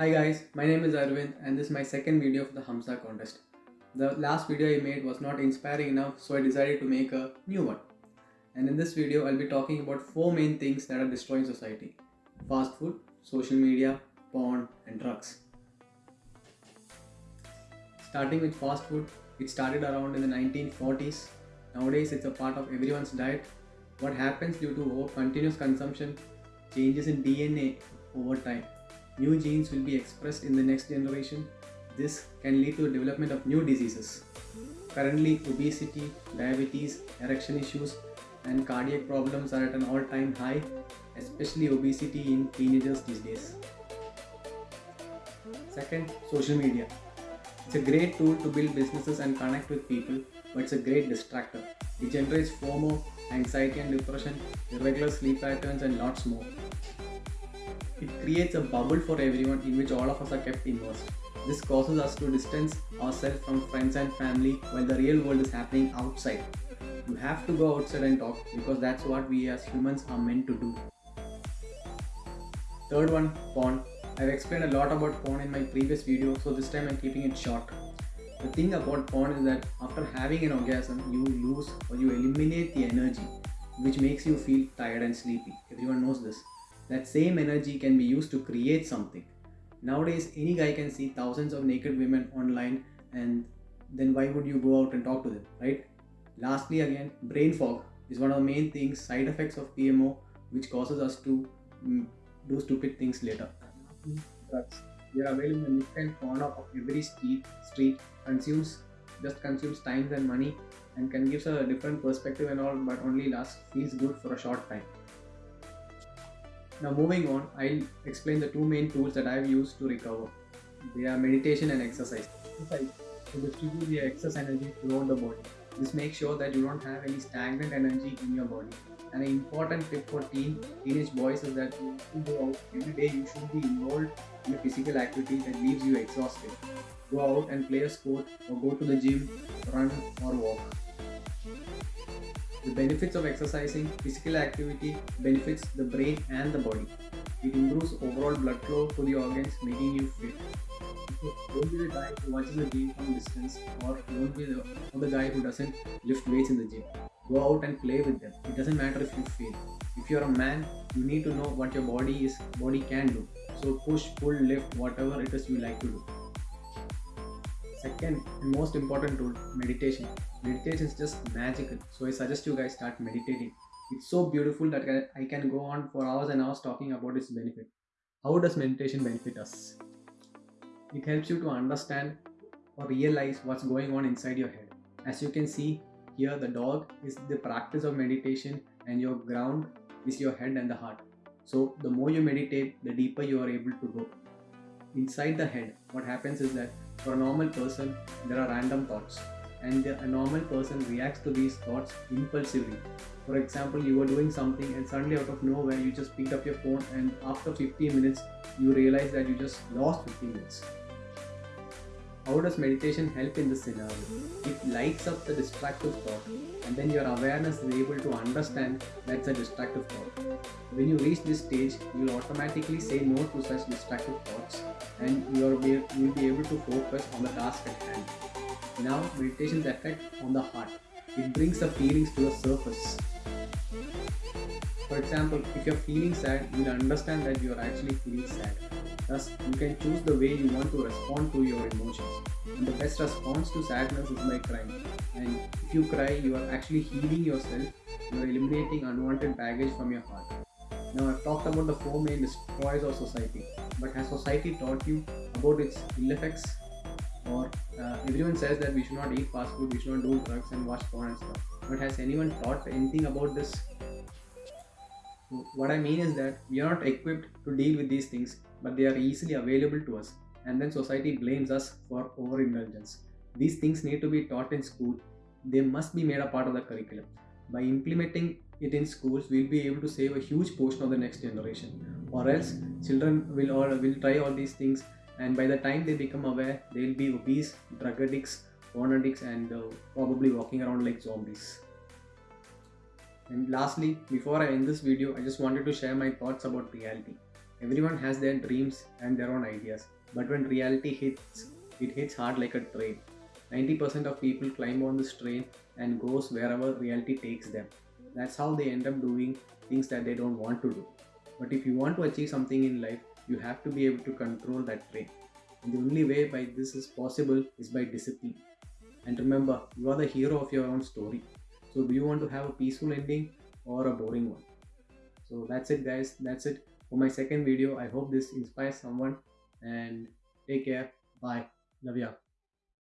Hi guys, my name is Arvind and this is my second video for the Hamza contest. The last video I made was not inspiring enough so I decided to make a new one. And in this video I'll be talking about four main things that are destroying society. Fast food, social media, porn and drugs. Starting with fast food, it started around in the 1940s. Nowadays it's a part of everyone's diet. What happens due to continuous consumption changes in DNA over time new genes will be expressed in the next generation. This can lead to development of new diseases. Currently, obesity, diabetes, erection issues, and cardiac problems are at an all-time high, especially obesity in teenagers these days. Second, social media. It's a great tool to build businesses and connect with people, but it's a great distractor. It generates FOMO, anxiety and depression, irregular sleep patterns, and lots more. It creates a bubble for everyone in which all of us are kept immersed. This causes us to distance ourselves from friends and family while the real world is happening outside. You have to go outside and talk because that's what we as humans are meant to do. Third one, porn. I've explained a lot about porn in my previous video so this time I'm keeping it short. The thing about porn is that after having an orgasm, you lose or you eliminate the energy which makes you feel tired and sleepy. Everyone knows this that same energy can be used to create something. Nowadays, any guy can see thousands of naked women online and then why would you go out and talk to them, right? Lastly, again, brain fog is one of the main things, side effects of PMO, which causes us to mm, do stupid things later. Drugs. They are available in different corner of every street, street consumes, just consumes time and money and can give us a different perspective and all, but only lasts, feels good for a short time. Now moving on, I'll explain the two main tools that I've used to recover. They are meditation and exercise. Exercise to distribute the excess energy throughout the body. This makes sure that you don't have any stagnant energy in your body. And an important tip for teen teenage boys is that you go out every day you should be involved in a physical activity that leaves you exhausted. Go out and play a sport or go to the gym, run or walk. The benefits of exercising, physical activity benefits the brain and the body. It improves overall blood flow to the organs, making you fit. Don't be the guy who watches the gym from distance or don't be the, the guy who doesn't lift weights in the gym. Go out and play with them. It doesn't matter if you fail. If you're a man, you need to know what your body is body can do. So push, pull, lift, whatever it is you like to do. Second and most important tool, meditation. Meditation is just magical. So I suggest you guys start meditating. It's so beautiful that I can go on for hours and hours talking about its benefit. How does meditation benefit us? It helps you to understand or realize what's going on inside your head. As you can see here, the dog is the practice of meditation and your ground is your head and the heart. So the more you meditate, the deeper you are able to go. Inside the head, what happens is that for a normal person, there are random thoughts, and a normal person reacts to these thoughts impulsively. For example, you were doing something and suddenly out of nowhere you just picked up your phone and after 15 minutes you realize that you just lost 15 minutes. How does meditation help in this scenario? It lights up the distractive thought and then your awareness is able to understand that's a distractive thought. When you reach this stage, you will automatically say no to such distractive thoughts and you will be, you will be able to focus on the task at hand. Now, meditation's effect on the heart. It brings the feelings to the surface. For example, if you're feeling sad, you'll understand that you're actually feeling sad. Thus, you can choose the way you want to respond to your emotions. And the best response to sadness is by crying. And if you cry, you are actually healing yourself. You are eliminating unwanted baggage from your heart. Now, I've talked about the four main destroyers of society. But has society taught you about its ill effects? Or uh, everyone says that we should not eat fast food, we should not do drugs and watch porn and stuff. But has anyone taught anything about this? What I mean is that we are not equipped to deal with these things but they are easily available to us and then society blames us for overindulgence. These things need to be taught in school. They must be made a part of the curriculum. By implementing it in schools, we'll be able to save a huge portion of the next generation. Or else, children will all will try all these things, and by the time they become aware, they'll be obese, drug addicts, porn addicts, and uh, probably walking around like zombies. And lastly, before I end this video, I just wanted to share my thoughts about reality. Everyone has their dreams and their own ideas, but when reality hits, it hits hard like a train. 90% of people climb on this train and goes wherever reality takes them. That's how they end up doing things that they don't want to do. But if you want to achieve something in life, you have to be able to control that train. And the only way by this is possible is by discipline. And remember, you are the hero of your own story. So, do you want to have a peaceful ending or a boring one? So, that's it, guys. That's it for my second video. I hope this inspires someone and take care. Bye. Love ya.